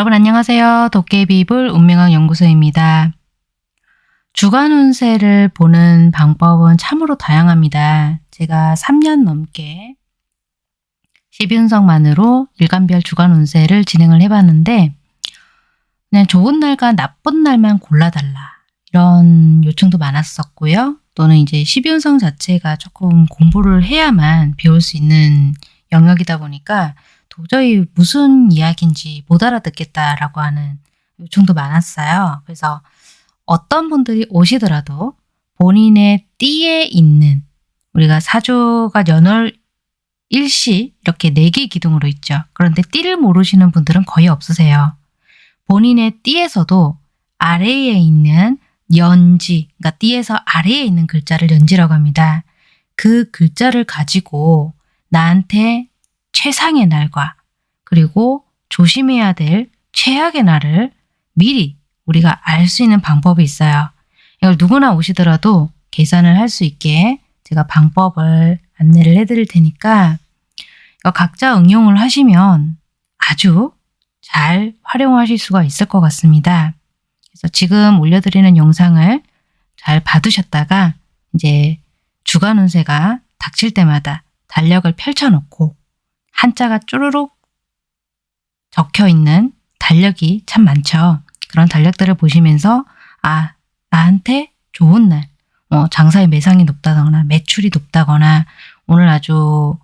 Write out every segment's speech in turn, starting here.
여러분 안녕하세요. 도깨비불 운명학 연구소입니다. 주간 운세를 보는 방법은 참으로 다양합니다. 제가 3년 넘게 12운석만으로 일간별 주간 운세를 진행을 해봤는데 그냥 좋은 날과 나쁜 날만 골라달라 이런 요청도 많았었고요. 또는 이제 12운성 자체가 조금 공부를 해야만 배울 수 있는 영역이다 보니까 도저히 무슨 이야기인지 못 알아듣겠다라고 하는 요청도 많았어요. 그래서 어떤 분들이 오시더라도 본인의 띠에 있는 우리가 사주가 연월 일시 이렇게 네 개 기둥으로 있죠. 그런데 띠를 모르시는 분들은 거의 없으세요. 본인의 띠에서도 아래에 있는 연지, 그러니까 띠에서 아래에 있는 글자를 연지라고 합니다. 그 글자를 가지고 나한테 최상의 날과 그리고 조심해야 될 최악의 날을 미리 우리가 알 수 있는 방법이 있어요. 이걸 누구나 오시더라도 계산을 할 수 있게 제가 방법을 안내를 해드릴 테니까 각자 응용을 하시면 아주 잘 활용하실 수가 있을 것 같습니다. 그래서 지금 올려드리는 영상을 잘 봐두셨다가 이제 주간 운세가 닥칠 때마다 달력을 펼쳐놓고 한자가 쪼르륵 적혀 있는 달력이 참 많죠. 그런 달력들을 보시면서 아 나한테 좋은 날, 뭐 장사의 매상이 높다거나 매출이 높다거나 오늘 아주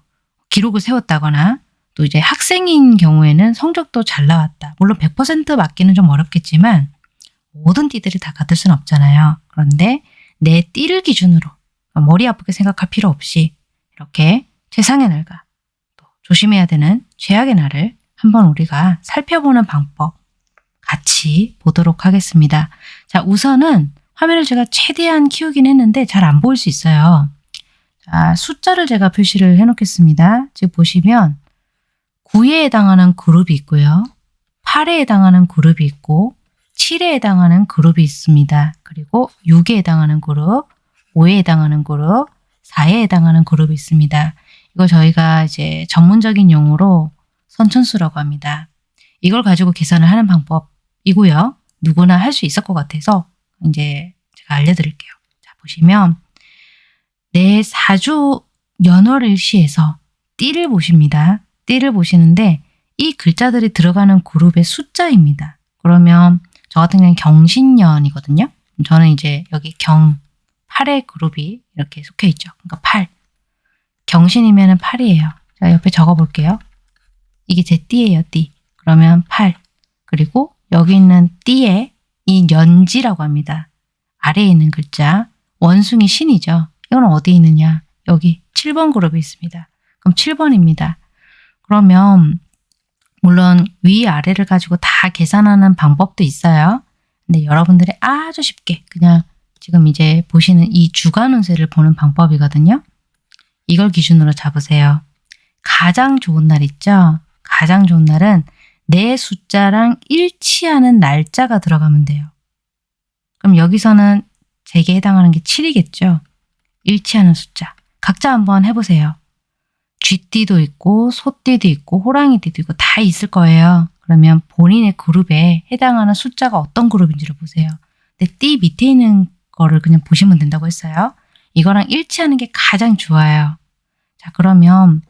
기록을 세웠다거나 또 이제 학생인 경우에는 성적도 잘 나왔다. 물론 100% 맞기는 좀 어렵겠지만 모든 띠들이 다 같을 수는 없잖아요. 그런데 내 띠를 기준으로 머리 아프게 생각할 필요 없이 이렇게 최상의 날과 또 조심해야 되는 최악의 날을 한번 우리가 살펴보는 방법 같이 보도록 하겠습니다. 자 우선은 화면을 제가 최대한 키우긴 했는데 잘 안 보일 수 있어요. 자 숫자를 제가 표시를 해놓겠습니다. 지금 보시면 9에 해당하는 그룹이 있고요. 8에 해당하는 그룹이 있고 7에 해당하는 그룹이 있습니다. 그리고 6에 해당하는 그룹, 5에 해당하는 그룹, 4에 해당하는 그룹이 있습니다. 이거 저희가 이제 전문적인 용어로 선천수라고 합니다. 이걸 가지고 계산을 하는 방법이고요. 누구나 할 수 있을 것 같아서 이제 제가 알려드릴게요. 자 보시면 내 사주 연월일시에서 띠를 보십니다. 띠를 보시는데 이 글자들이 들어가는 그룹의 숫자입니다. 그러면 저 같은 경우는 경신년이거든요. 저는 이제 여기 경 8의 그룹이 이렇게 속해 있죠. 그러니까 8. 경신이면 8이에요. 자, 옆에 적어 볼게요. 이게 제 띠예요, 띠. 그러면 8. 그리고 여기 있는 띠에 이 연지라고 합니다. 아래에 있는 글자. 원숭이 신이죠. 이건 어디 있느냐? 여기 7번 그룹이 있습니다. 그럼 7번입니다. 그러면 물론 위아래를 가지고 다 계산하는 방법도 있어요. 근데 여러분들이 아주 쉽게 그냥 지금 이제 보시는 이 주간 운세를 보는 방법이거든요. 이걸 기준으로 잡으세요. 가장 좋은 날 있죠? 가장 좋은 날은 내 숫자랑 일치하는 날짜가 들어가면 돼요. 그럼 여기서는 제게 해당하는 게 7이겠죠? 일치하는 숫자. 각자 한번 해보세요. 쥐띠도 있고 소띠도 있고 호랑이띠도 있고 다 있을 거예요. 그러면 본인의 그룹에 해당하는 숫자가 어떤 그룹인지를 보세요. 근데 띠 밑에 있는 거를 그냥 보시면 된다고 했어요. 이거랑 일치하는 게 가장 좋아요. 자 그러면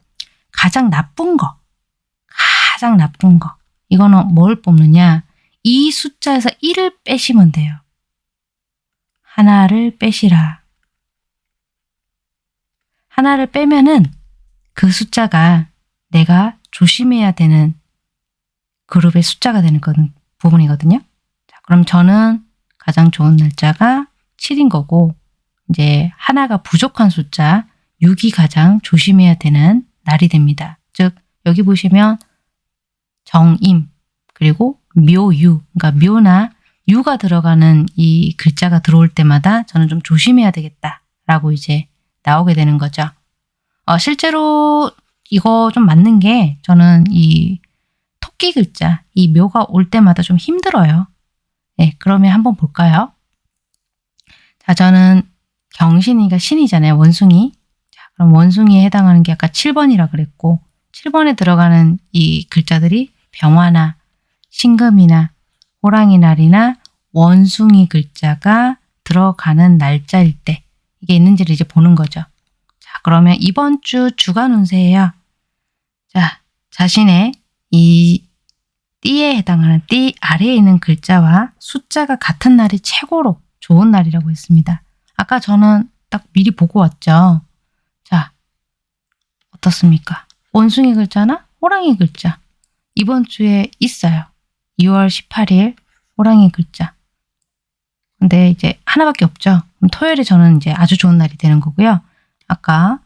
가장 나쁜 거 가장 나쁜 거 이거는 뭘 뽑느냐 이 숫자에서 1을 빼시면 돼요. 하나를 빼시라. 하나를 빼면은 그 숫자가 내가 조심해야 되는 그룹의 숫자가 되는 부분이거든요. 자, 그럼 저는 가장 좋은 날짜가 7인 거고 이제 하나가 부족한 숫자 6이 가장 조심해야 되는 날이 됩니다. 즉 여기 보시면 정임 그리고 묘유 그러니까 묘나 유가 들어가는 이 글자가 들어올 때마다 저는 좀 조심해야 되겠다라고 이제 나오게 되는 거죠. 어, 실제로 이거 좀 맞는 게 저는 이 토끼 글자, 이 묘가 올 때마다 좀 힘들어요. 네, 그러면 한번 볼까요? 자, 저는 경신이가 신이잖아요. 원숭이. 자, 그럼 원숭이에 해당하는 게 아까 7번이라 그랬고 7번에 들어가는 이 글자들이 병화나 신금이나 호랑이 날이나 원숭이 글자가 들어가는 날짜일 때 이게 있는지를 이제 보는 거죠. 자, 그러면 이번 주 주간 운세예요. 자, 자신의 이 띠에 해당하는 띠 아래에 있는 글자와 숫자가 같은 날이 최고로 좋은 날이라고 했습니다. 아까 저는 딱 미리 보고 왔죠. 자, 어떻습니까? 원숭이 글자나 호랑이 글자. 이번 주에 있어요. 2월 18일 호랑이 글자. 근데 이제 하나밖에 없죠. 그럼 토요일에 저는 이제 아주 좋은 날이 되는 거고요. 아까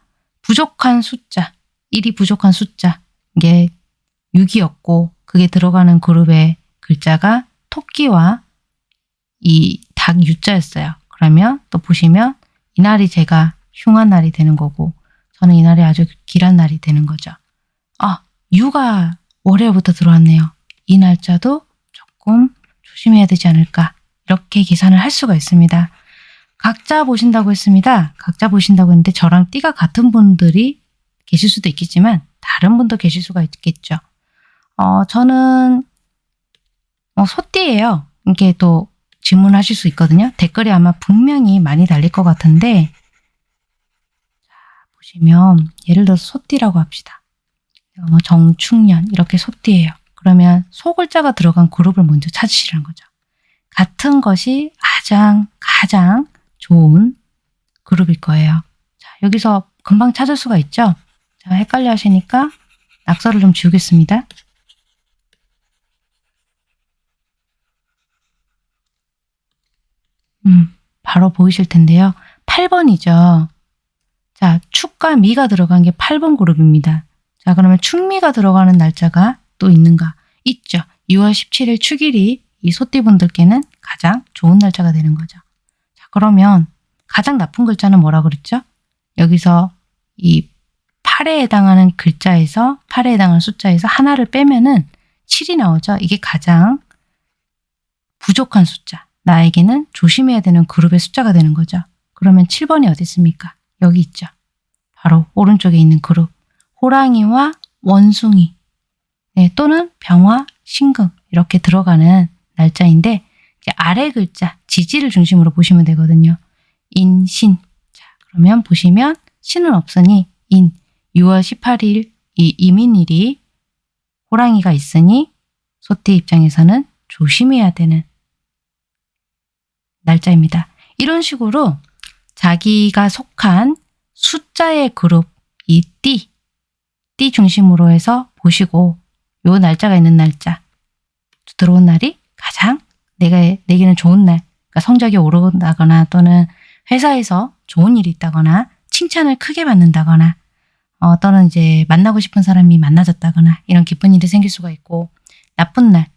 부족한 숫자, 1이 부족한 숫자. 이게 6이었고 그게 들어가는 그룹의 글자가 토끼와 이 닭 유자였어요. 그러면 또 보시면 이날이 제가 흉한 날이 되는 거고 저는 이날이 아주 길한 날이 되는 거죠. 아, 유가 월요일부터 들어왔네요. 이 날짜도 조금 조심해야 되지 않을까 이렇게 계산을 할 수가 있습니다. 각자 보신다고 했습니다. 각자 보신다고 했는데 저랑 띠가 같은 분들이 계실 수도 있겠지만 다른 분도 계실 수가 있겠죠. 어, 저는 어, 소띠예요. 이게 또 질문하실 수 있거든요. 댓글이 아마 분명히 많이 달릴 것 같은데 자, 보시면 예를 들어서 소띠라고 합시다. 뭐 정충년 이렇게 소띠예요. 그러면 소 글자가 들어간 그룹을 먼저 찾으시라는 거죠. 같은 것이 가장 가장 좋은 그룹일 거예요. 자, 여기서 금방 찾을 수가 있죠. 자, 헷갈려 하시니까 낙서를 좀 지우겠습니다. 음, 바로 보이실 텐데요. 8번이죠. 자, 축과 미가 들어간 게 8번 그룹입니다. 자, 그러면 축미가 들어가는 날짜가 또 있는가? 있죠. 6월 17일 축일이 이 소띠분들께는 가장 좋은 날짜가 되는 거죠. 자, 그러면 가장 나쁜 글자는 뭐라 그랬죠? 여기서 이 8에 해당하는 글자에서 8에 해당하는 숫자에서 하나를 빼면은 7이 나오죠. 이게 가장 부족한 숫자. 나에게는 조심해야 되는 그룹의 숫자가 되는 거죠. 그러면 7번이 어디 있습니까? 여기 있죠. 바로 오른쪽에 있는 그룹. 호랑이와 원숭이 네, 또는 병화, 신금 이렇게 들어가는 날짜인데 아래 글자 지지를 중심으로 보시면 되거든요. 인, 신. 자, 그러면 보시면 신은 없으니 인 6월 18일 이 이민일이 호랑이가 있으니 소띠 입장에서는 조심해야 되는 날짜입니다. 이런 식으로 자기가 속한 숫자의 그룹, 이 띠, 띠 중심으로 해서 보시고 요 날짜가 있는 날짜, 들어온 날이 가장 내가, 내게는 좋은 날, 그러니까 성적이 오른다거나 또는 회사에서 좋은 일이 있다거나 칭찬을 크게 받는다거나 어, 또는 이제 만나고 싶은 사람이 만나졌다거나 이런 기쁜 일이 생길 수가 있고 나쁜 날,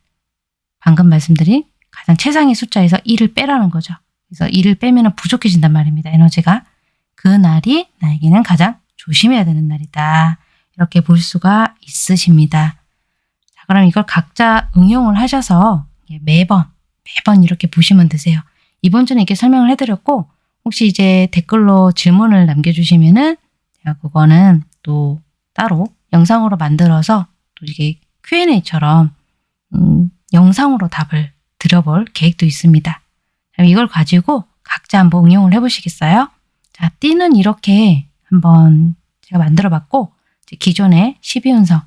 방금 말씀드린 가장 최상의 숫자에서 1을 빼라는 거죠. 그래서 1을 빼면 부족해진단 말입니다. 에너지가. 그 날이 나에게는 가장 조심해야 되는 날이다. 이렇게 볼 수가 있으십니다. 자, 그럼 이걸 각자 응용을 하셔서 매번 매번 이렇게 보시면 되세요. 이번 주는 이렇게 설명을 해드렸고 혹시 이제 댓글로 질문을 남겨주시면 은 제가 그거는 또 따로 영상으로 만들어서 또 이게 Q&A처럼 음, 영상으로 답을 드려볼 계획도 있습니다. 이걸 가지고 각자 한번 응용을 해보시겠어요? 자, 띠는 이렇게 한번 제가 만들어 봤고 기존의 12운성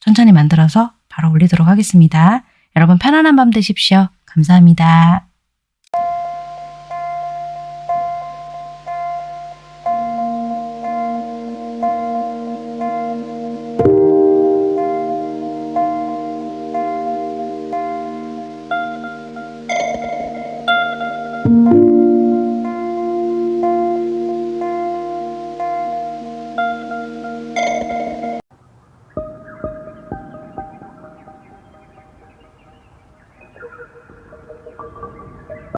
천천히 만들어서 바로 올리도록 하겠습니다. 여러분 편안한 밤 되십시오. 감사합니다.